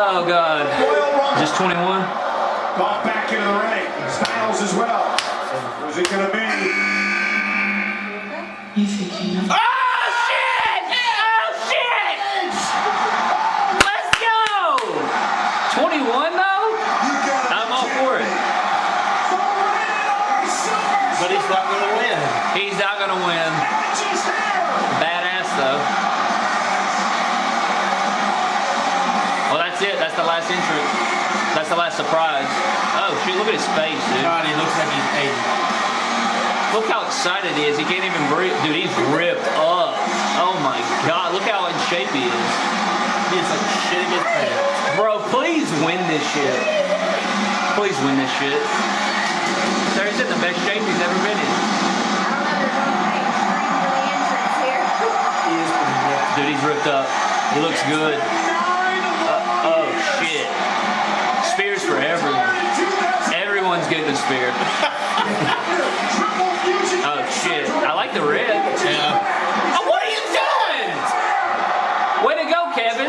Oh, God. Just 21? Got back into the ring. Styles as well. Who's it going to be? You think you know? Ah! The last entrance. That's the last surprise. Oh shoot, Look at his face, dude. God, he looks like he's 80. Look how excited he is. He can't even breathe. Dude, he's ripped up. Oh my god. Look how in shape he is. He is like shitting his pants. Bro, please win this shit. Please win this shit. So he's in the best shape he's ever been in. He is ripped. Dude, he's ripped up. He looks good. Everyone's getting a spear. Oh shit. I like the red. Yeah. Oh, what are you doing? Way to go, Kevin.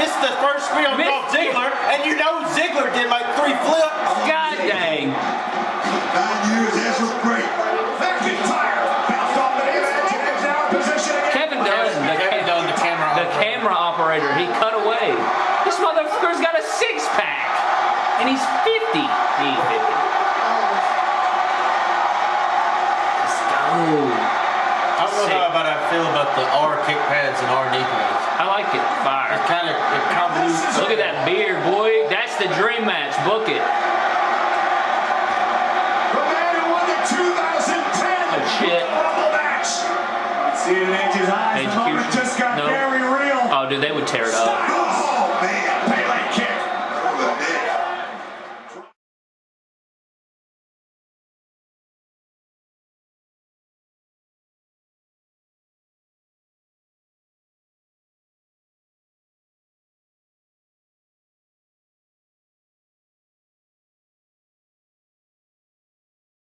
Missed the first spear on Missed- Dolph Ziggler, and you know Ziggler did like three flips. God dang. Nine years, Ezra great. McIntyre bounced off the edge and is position again. Kevin Dunn, the, Kevin Dunn, the camera the operator. camera operator, he cut away. This motherfucker's got a six pack. And he's 50. He ain't 50. I don't know Sick. how about I feel about the R kick pads and R knee pads. I like it. Fire. It's kind of it convolutes. Look at that beard, boy. That's the dream match. Book it. The man who won the 2010 Oh, shit. Rumble match. See it in Edge's eyes. The moment just got No. very real. Oh, dude, they would tear it up. Oh, man.